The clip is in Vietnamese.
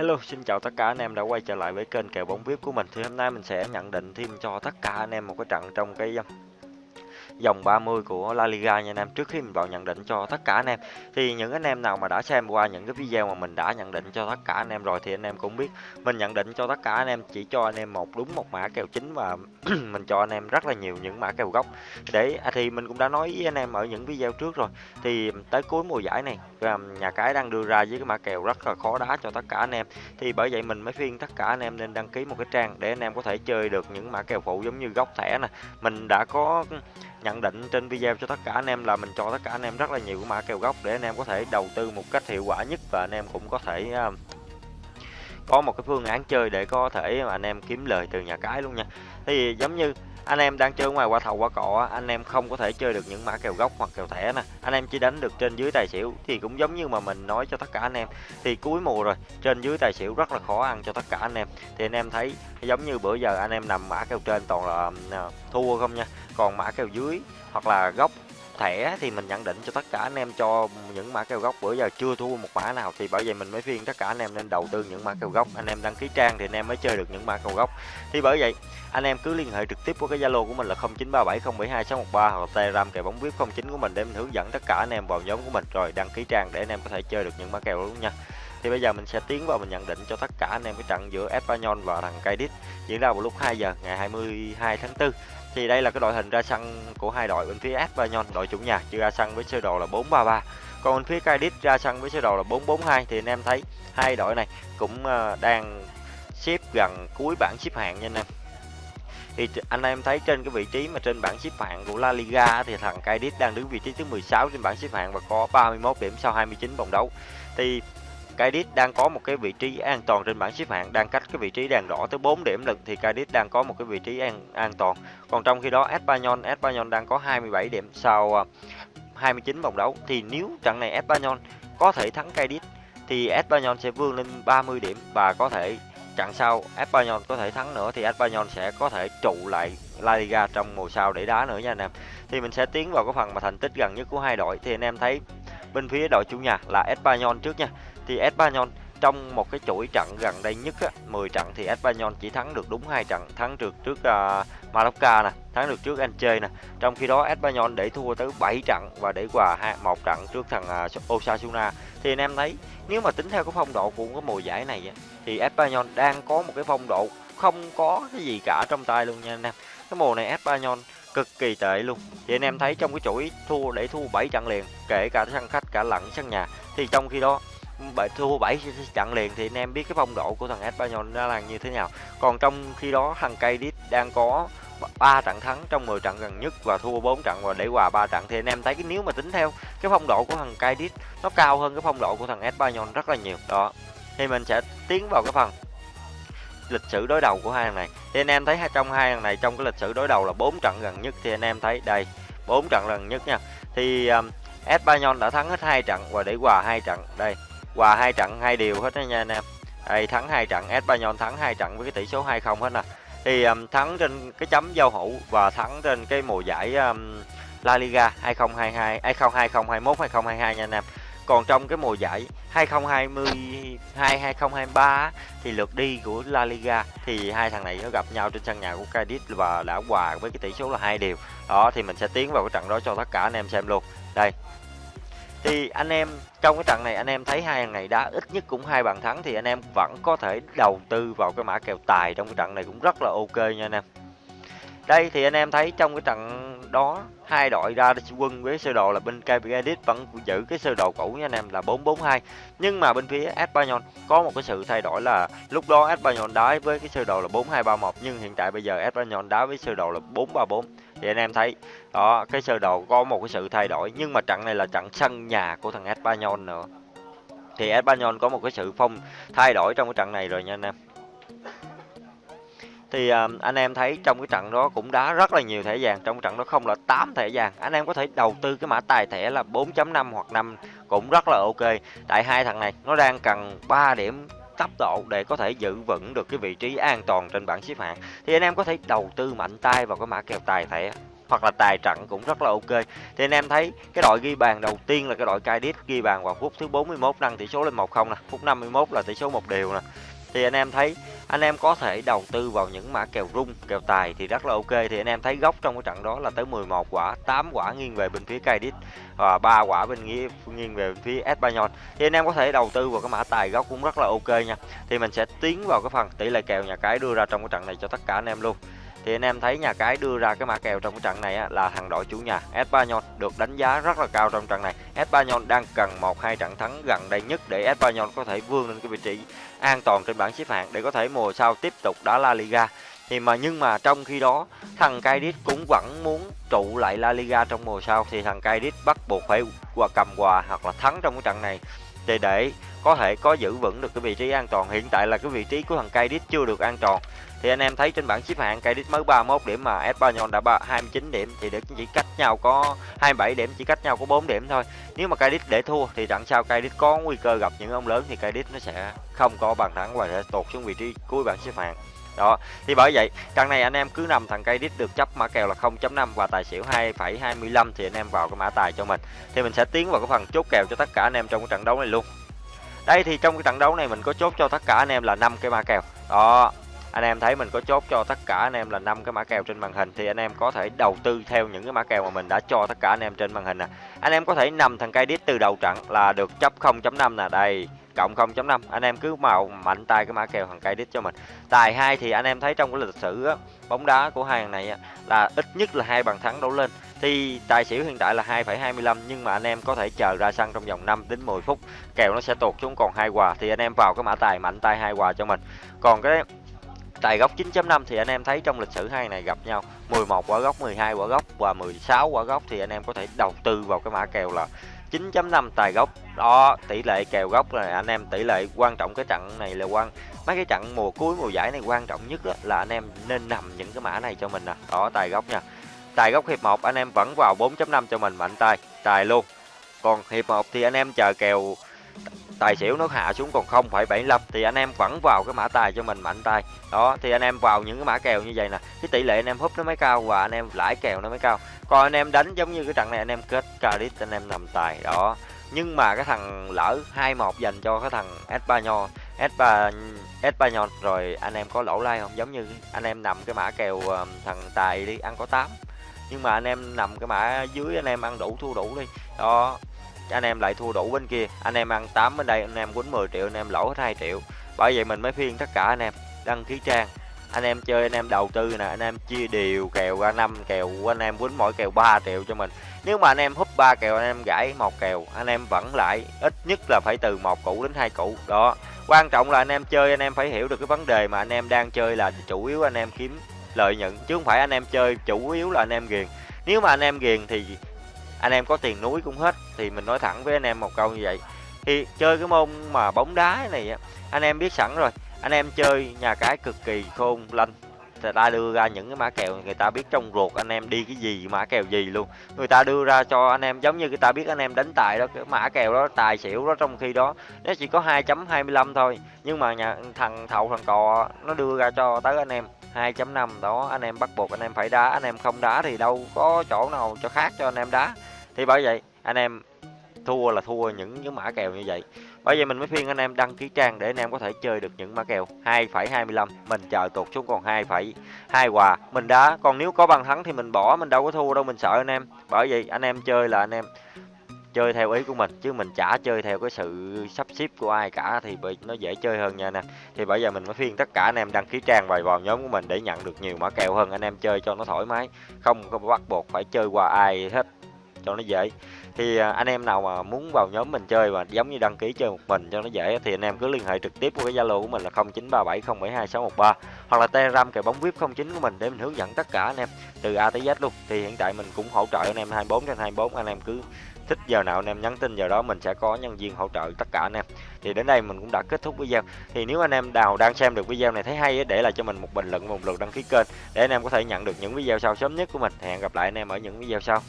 Hello, xin chào tất cả anh em đã quay trở lại với kênh kèo bóng VIP của mình. Thì hôm nay mình sẽ nhận định thêm cho tất cả anh em một cái trận trong cái dòng 30 của La Liga nha anh em. Trước khi mình vào nhận định cho tất cả anh em thì những anh em nào mà đã xem qua những cái video mà mình đã nhận định cho tất cả anh em rồi thì anh em cũng biết mình nhận định cho tất cả anh em chỉ cho anh em một đúng một mã kèo chính và mình cho anh em rất là nhiều những mã kèo gốc. Để à, thì mình cũng đã nói với anh em ở những video trước rồi. Thì tới cuối mùa giải này nhà cái đang đưa ra với cái mã kèo rất là khó đá cho tất cả anh em. Thì bởi vậy mình mới khuyên tất cả anh em nên đăng ký một cái trang để anh em có thể chơi được những mã kèo phụ giống như góc thẻ nè. Mình đã có nhận định trên video cho tất cả anh em là mình cho tất cả anh em rất là nhiều mã kèo gốc để anh em có thể đầu tư một cách hiệu quả nhất và anh em cũng có thể uh, có một cái phương án chơi để có thể mà anh em kiếm lời từ nhà cái luôn nha. Thì giống như anh em đang chơi ngoài qua thầu qua cọ anh em không có thể chơi được những mã kèo gốc hoặc kèo thẻ nè. Anh em chỉ đánh được trên dưới tài xỉu thì cũng giống như mà mình nói cho tất cả anh em. Thì cuối mùa rồi trên dưới tài xỉu rất là khó ăn cho tất cả anh em. Thì anh em thấy giống như bữa giờ anh em nằm mã kèo trên toàn là um, thua không nha còn mã kèo dưới hoặc là góc thẻ thì mình nhận định cho tất cả anh em cho những mã kèo góc bữa giờ chưa thua một mã nào thì bởi vậy mình mới khuyên tất cả anh em nên đầu tư những mã kèo góc anh em đăng ký trang thì anh em mới chơi được những mã kèo góc thì bởi vậy, anh em cứ liên hệ trực tiếp với cái zalo của mình là 0937072613 hoặc telegram kèo bóng vip 09 của mình để mình hướng dẫn tất cả anh em vào nhóm của mình. Rồi đăng ký trang để anh em có thể chơi được những mã kèo luôn nha thì bây giờ mình sẽ tiến vào mình nhận định cho tất cả anh em cái trận giữa Espanyol và thằng Cadiz diễn ra vào lúc 2 giờ ngày 22 tháng 4 thì đây là cái đội hình ra sân của hai đội bên phía Espanyol, đội chủ nhà chưa ra sân với sơ đồ là 433 còn bên phía Cadiz ra sân với sơ đồ là 442 thì anh em thấy hai đội này cũng ờ, đang xếp gần cuối bảng xếp hạng nha anh em. Thì anh em thấy trên cái vị trí mà trên bảng xếp hạng của La Liga thì thằng Cadiz đang đứng vị trí thứ 16 trên bảng xếp hạng và có 31 điểm sau 29 vòng đấu. Thì Cadiz đang có một cái vị trí an toàn trên bảng xếp hạng, đang cách cái vị trí đèn đỏ tới 4 điểm lực thì Cadiz đang có một cái vị trí an an toàn. Còn trong khi đó, Espanyol Espanyol đang có 27 điểm sau ờ, 29 vòng đấu. Thì nếu trận này Espanyol có thể thắng Cadiz thì Espanyol sẽ vươn lên 30 điểm và có thể trận sau Espanyol có thể thắng nữa thì Espanyol sẽ có thể trụ lại La Liga trong mùa sau để đá nữa nha anh em. Thì mình sẽ tiến vào cái phần mà thành tích gần nhất của hai đội. Thì anh em thấy bên phía đội chủ nhà là Espanyol trước nha thì Espanyol trong một cái chuỗi trận gần đây nhất á, 10 trận thì Espanyol chỉ thắng được đúng hai trận thắng được trước uh, Mallorca nè thắng được trước Elche nè. Trong khi đó Espanyol để thua tới 7 trận và để hòa một trận trước thằng uh, Osasuna. Thì anh em thấy nếu mà tính theo cái phong độ của cái mùa giải này á, thì Espanyol đang có một cái phong độ không có cái gì cả trong tay luôn nha anh em. Cái mùa này Espanyol cực kỳ tệ luôn. Thì anh em thấy trong cái chuỗi thua để thua 7 trận liền kể cả sân khách cả lẫn sân nhà. Thì trong khi đó bảy thua 7 trận liền. Thì anh em biết cái phong độ của thằng Espanyol ra là như thế nào. Còn trong khi đó thằng Cadiz đang có 3 trận thắng trong 10 trận gần nhất và thua 4 trận và để hòa 3 trận. Thì anh em thấy cái nếu mà tính theo cái phong độ của thằng Cadiz nó cao hơn cái phong độ của thằng Espanyol rất là nhiều. Đó. Thì mình sẽ tiến vào cái phần lịch sử đối đầu của hai thằng này. Thì anh em thấy trong hai thằng này trong cái lịch sử đối đầu là 4 trận gần nhất. Thì anh em thấy đây 4 trận gần nhất nha. Thì um, Espanyol đã thắng hết hai trận và để hòa hai trận. Đây hòa hai trận hai điều hết đó nha anh em. Đây thắng hai trận Espanyol thắng hai trận với cái tỷ số 2-0 hết nè. Thì um, thắng trên cái chấm giao hữu và thắng trên cái mùa giải um, La Liga 2022 2021 2022 nha anh em. Còn trong cái mùa giải 2022 2023 thì lượt đi của La Liga thì hai thằng này nó gặp nhau trên sân nhà của Cadiz và đã hòa với cái tỷ số là hai điều. Đó thì mình sẽ tiến vào cái trận đó cho tất cả anh em xem luôn. Đây thì anh em, trong cái trận này anh em thấy hai ngày này đá ít nhất cũng hai bàn thắng, thì anh em vẫn có thể đầu tư vào cái mã kèo tài trong cái trận này cũng rất là ok nha anh em. Đây thì anh em thấy trong cái trận đó, hai đội ra quân với sơ đồ là bên KPGedit vẫn giữ cái sơ đồ cũ nha anh em, là 442 nhưng mà bên phía Espanyol có một cái sự thay đổi là lúc đó Espanyol đá với cái sơ đồ là 4231 nhưng hiện tại bây giờ Espanyol đá với sơ đồ là 434 thì anh em thấy đó cái sơ đồ có một cái sự thay đổi nhưng mà trận này là trận sân nhà của thằng Espanyol nữa. Thì Espanyol có một cái sự phong thay đổi trong cái trận này rồi nha anh em. Thì uh, anh em thấy trong cái trận đó cũng đá rất là nhiều thẻ vàng trong trận đó không là 8 thẻ vàng. Anh em có thể đầu tư cái mã tài thẻ là 4.5 hoặc 5 cũng rất là ok. Tại hai thằng này nó đang cần 3 điểm cấp độ để có thể giữ vững được cái vị trí an toàn trên bảng xếp hạng. Thì anh em có thể đầu tư mạnh tay vào cái mã kèo tài thẻ, hoặc là tài trận cũng rất là ok. Thì anh em thấy cái đội ghi bàn đầu tiên là cái đội Cadiz ghi bàn vào phút thứ 41 nâng tỷ số lên 1-0 nè, phút 51 là tỷ số một đều nè. Thì anh em thấy anh em có thể đầu tư vào những mã kèo rung, kèo tài thì rất là ok. Thì anh em thấy góc trong cái trận đó là tới 11 quả 8 quả nghiêng về bên phía Cadiz và 3 quả bên nghĩa, nghiêng về bên phía Espanyol. Thì anh em có thể đầu tư vào cái mã tài góc cũng rất là ok nha. Thì mình sẽ tiến vào cái phần tỷ lệ kèo nhà cái đưa ra trong cái trận này cho tất cả anh em luôn thì anh em thấy nhà cái đưa ra cái mã kèo trong cái trận này á, là thằng đội chủ nhà Espanyol được đánh giá rất là cao trong trận này. Espanyol đang cần một hai trận thắng gần đây nhất để Espanyol có thể vươn lên cái vị trí an toàn trên bảng xếp hạng để có thể mùa sau tiếp tục đá La Liga. Thì mà nhưng mà trong khi đó thằng Cadiz cũng vẫn muốn trụ lại La Liga trong mùa sau. Thì thằng Cadiz bắt buộc phải qua cầm quà hoặc là thắng trong cái trận này. Để để có thể có giữ vững được cái vị trí an toàn hiện tại là cái vị trí của thằng Cadiz chưa được an toàn thì anh em thấy trên bảng xếp hạng Cadiz mới 31 điểm mà Espanyol đã 29 điểm thì để chỉ cách nhau có 27 điểm chỉ cách nhau có 4 điểm thôi. Nếu mà Cadiz để thua thì trận sau Cadiz có nguy cơ gặp những ông lớn thì Cadiz nó sẽ không có bàn thắng và sẽ tụt xuống vị trí cuối bảng xếp hạng. Đó thì bởi vậy trận này anh em cứ nằm thằng cây đít được chấp mã kèo là 0.5 và tài xỉu 2,25 thì anh em vào cái mã tài cho mình. Thì mình sẽ tiến vào cái phần chốt kèo cho tất cả anh em trong cái trận đấu này luôn. Đây thì trong cái trận đấu này mình có chốt cho tất cả anh em là năm cái mã kèo. Đó anh em thấy mình có chốt cho tất cả anh em là năm cái mã kèo trên màn hình thì anh em có thể đầu tư theo những cái mã kèo mà mình đã cho tất cả anh em trên màn hình nè. Anh em có thể nằm thằng cây đít từ đầu trận là được chấp 0.5 nè. Đây cộng 0.5 anh em cứ màu mạnh tay cái mã kèo thằng cây đít cho mình. Tài hai thì anh em thấy trong cái lịch sử á, bóng đá của hai hàng này á, là ít nhất là hai bàn thắng đấu lên. Thì tài xỉu hiện tại là 2,25 nhưng mà anh em có thể chờ ra sân trong vòng 5 đến 10 phút kèo nó sẽ tụt xuống còn hai quà thì anh em vào cái mã tài mạnh tay hai quà cho mình. Còn cái tài góc 9.5 thì anh em thấy trong lịch sử hai này gặp nhau 11 quả góc 12 quả góc và 16 quả góc thì anh em có thể đầu tư vào cái mã kèo là 9.5 tài gốc đó, tỷ lệ kèo gốc là anh em tỷ lệ quan trọng cái trận này là quan, mấy cái trận mùa cuối mùa giải này quan trọng nhất là anh em nên nằm những cái mã này cho mình nè. Đó, tài gốc nha. Tài gốc hiệp 1 anh em vẫn vào 4.5 cho mình, mạnh tay, tài luôn. Còn hiệp 1 thì anh em chờ kèo tài xỉu nó hạ xuống còn 0,75 thì anh em vẫn vào cái mã tài cho mình mạnh tay đó thì anh em vào những cái mã kèo như vậy nè cái tỷ lệ anh em húp nó mới cao và anh em lãi kèo nó mới cao còn anh em đánh giống như cái trận này anh em kết credit anh em nằm tài đó nhưng mà cái thằng lỡ 2-1 dành cho cái thằng Espanyol Espa Espanyol rồi anh em có lỗ lai không giống như anh em nằm cái mã kèo thằng tài đi ăn có 8 nhưng mà anh em nằm cái mã dưới anh em ăn đủ thua đủ đi đó anh em lại thua đủ bên kia anh em ăn 8 bên đây anh em quýnh 10 triệu anh em lỗ hết 2 triệu bởi vậy mình mới phiên tất cả anh em đăng ký trang anh em chơi anh em đầu tư nè anh em chia đều kèo ra năm kèo anh em quýnh mỗi kèo 3 triệu cho mình nếu mà anh em húp ba kèo anh em gãy một kèo anh em vẫn lại ít nhất là phải từ một củ đến hai củ đó quan trọng là anh em chơi anh em phải hiểu được cái vấn đề mà anh em đang chơi là chủ yếu anh em kiếm lợi nhuận chứ không phải anh em chơi chủ yếu là anh em ghiền nếu mà anh em ghiền thì anh em có tiền núi cũng hết, thì mình nói thẳng với anh em một câu như vậy. Thì chơi cái môn mà bóng đá này anh em biết sẵn rồi. Anh em chơi nhà cái cực kỳ khôn lanh ta đưa ra những cái mã kèo người ta biết trong ruột anh em đi cái gì, mã kèo gì luôn. Người ta đưa ra cho anh em giống như người ta biết anh em đánh tài đó, cái mã kèo đó, tài xỉu đó, trong khi đó nó chỉ có 2.25 thôi. Nhưng mà nhà thằng thầu thằng cò, nó đưa ra cho tới anh em 2.5 đó, anh em bắt buộc anh em phải đá, anh em không đá thì đâu có chỗ nào cho khác cho anh em đá. Thì bởi vậy, anh em thua là thua những cái mã kèo như vậy bởi vậy mình mới khuyên anh em đăng ký trang để anh em có thể chơi được những mã kèo. 2,25 mình chờ tụt xuống còn 2,2 quà. Mình đá còn nếu có bàn thắng thì mình bỏ mình đâu có thua đâu mình sợ anh em. Bởi vậy anh em chơi là anh em chơi theo ý của mình chứ mình chả chơi theo cái sự sắp xếp của ai cả thì nó dễ chơi hơn nha anh em. Thì bây giờ mình mới khuyên tất cả anh em đăng ký trang vào vào nhóm của mình để nhận được nhiều mã kèo hơn anh em chơi cho nó thoải mái. Không có bắt buộc phải chơi qua ai hết cho nó dễ. Thì à, anh em nào mà muốn vào nhóm mình chơi và giống như đăng ký chơi một mình cho nó dễ thì anh em cứ liên hệ trực tiếp qua cái zalo của mình là 0937072613 hoặc là telegram kèo bóng vip 09 của mình để mình hướng dẫn tất cả anh em từ a tới z luôn. Thì hiện tại mình cũng hỗ trợ anh em 24 trên 24 anh em cứ thích giờ nào anh em nhắn tin giờ đó mình sẽ có nhân viên hỗ trợ tất cả anh em. Thì đến đây mình cũng đã kết thúc video. Thì nếu anh em nào đang xem được video này thấy hay để lại cho mình một bình luận một lượt đăng ký kênh để anh em có thể nhận được những video sau sớm nhất của mình. Hẹn gặp lại anh em ở những video sau.